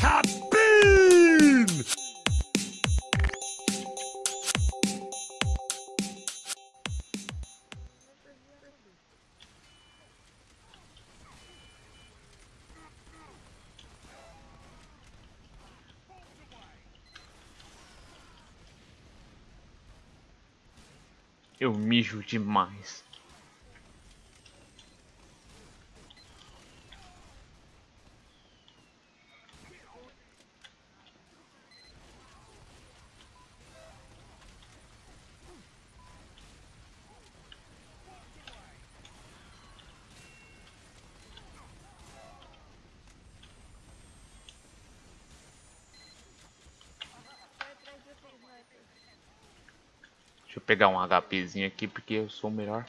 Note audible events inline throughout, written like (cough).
Cabine! Eu mijo demais. Deixa eu pegar um HPzinho aqui porque eu sou o melhor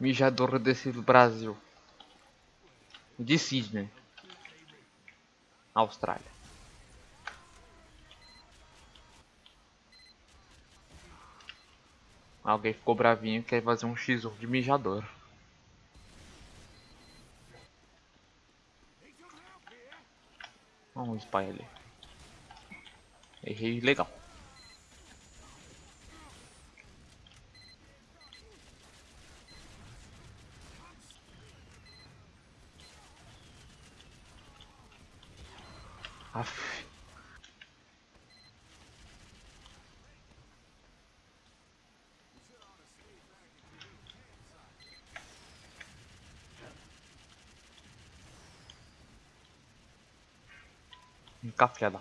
mijador desse Brasil. De Sydney. Austrália. Alguém ficou bravinho e quer fazer um X1 de mijador. Vamos spy ali. Errei legal. Aff. Café da.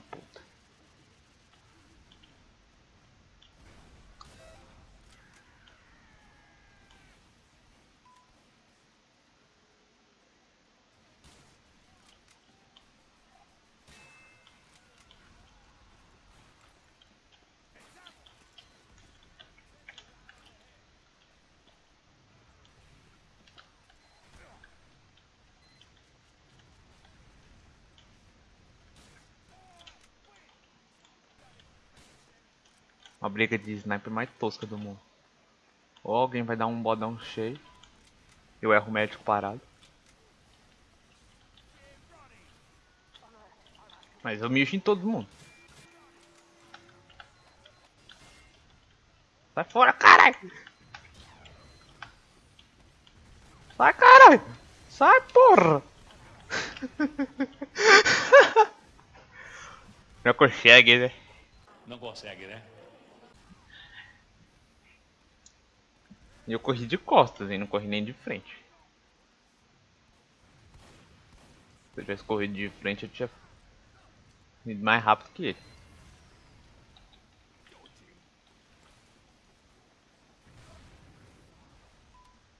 A briga de sniper mais tosca do mundo. Ou alguém vai dar um bodão cheio. Eu erro o médico parado. Mas eu mexo em todo mundo. Sai fora, caralho! Sai, caralho! Sai, porra! (laughs) Não consegue, né? Não consegue, né? E eu corri de costas e não corri nem de frente. Se eu tivesse corrido de frente eu tinha ido mais rápido que ele.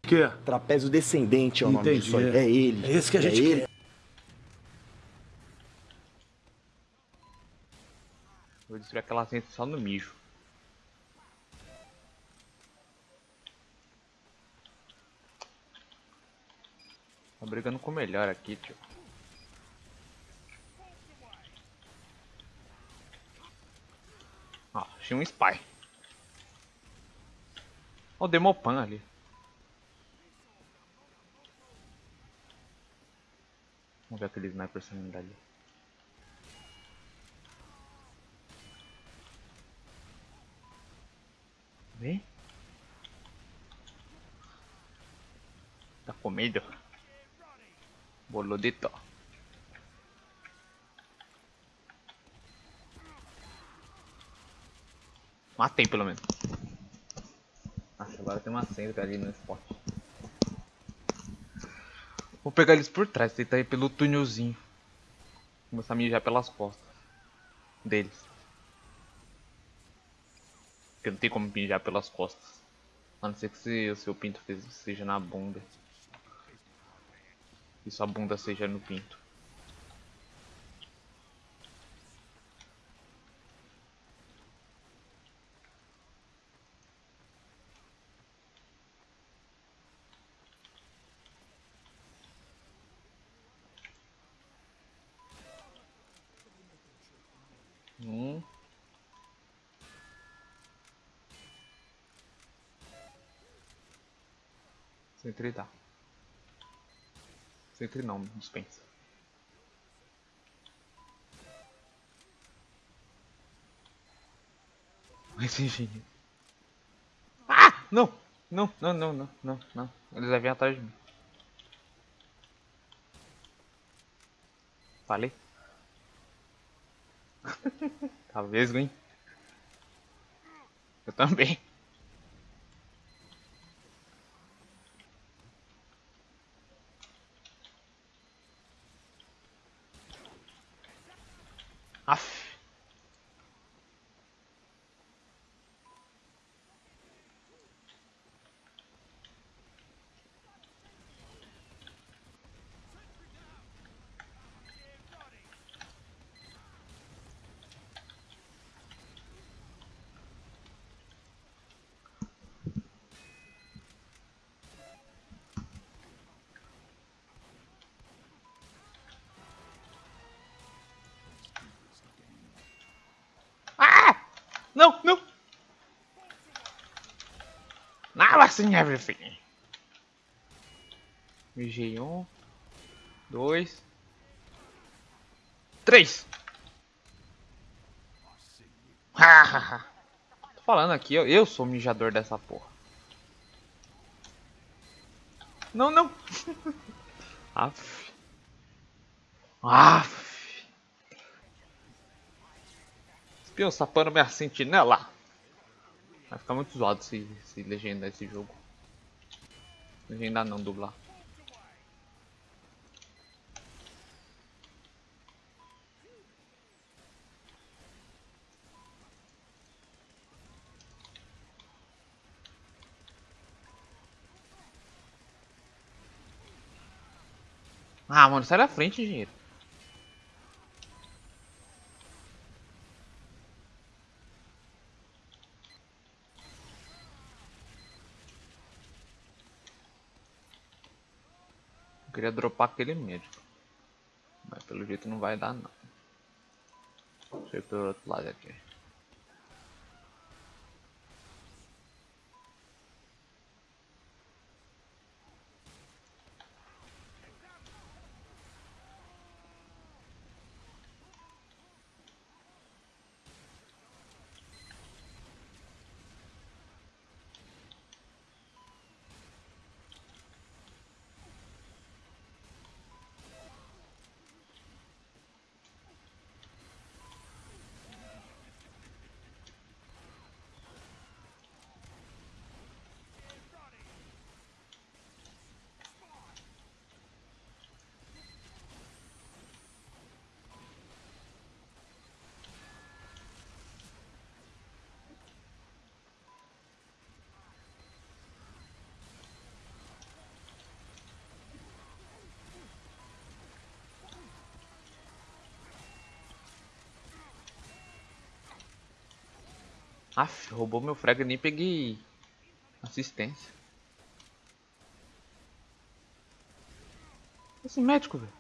Que? Trapézio descendente é o nome disso aí. é. É ele. É esse que a gente ele. quer. Vou destruir aquela centro só no mijo. Brigando com o melhor aqui, tio. Ó, achei um spy. Ó o Demopan ali. Vamos ver aquele sniper saindo dali. Vem. Tá com medo? Boludito. Matei pelo menos. Acho agora tem uma senda ali no spot. Vou pegar eles por trás, tentar ir pelo túnelzinho. Começar a mijar pelas costas deles. Porque não tem como mijar pelas costas. A não ser que se o seu pinto seja na bunda. E sua bunda seja no pinto. Um. Centre dá. Sempre não, dispensa. Mas enfim. Ah! Não! Não, não, não, não, não, não. Eles vêm atrás de mim. Falei? (laughs) Tá Talvez, hein? Eu também. Aff. Não, não! Now I seen everything. Um, dois, três. Tô falando aqui, eu, eu sou o mijador dessa porra. Não, não. (laughs) Aff. Aff. Espião sapando minha sentinela. Vai ficar muito zoado se, se legendar esse jogo. Legendar não, dublar. Ah, mano, sai da frente, engenheiro. Queria dropar aquele médico. Mas pelo jeito não vai dar não. Deixa eu ir pelo outro lado aqui. Aff, roubou meu frag, nem peguei assistência. Esse médico, velho.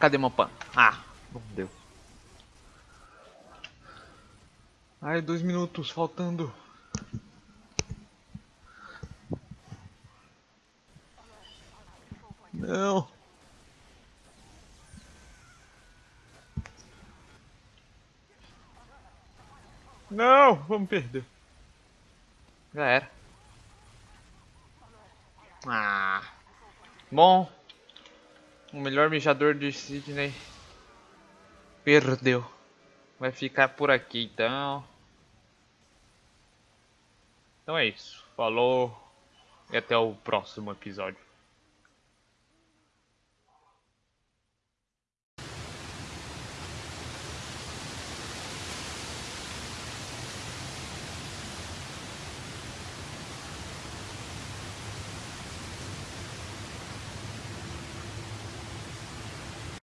Cadê meu pano? Ah, não deu. Ai, dois minutos faltando. Não. Não, vamos perder. Já era. Ah. Bom. O melhor mijador de Sydney perdeu. Vai ficar por aqui então. Então é isso. Falou e até o próximo episódio.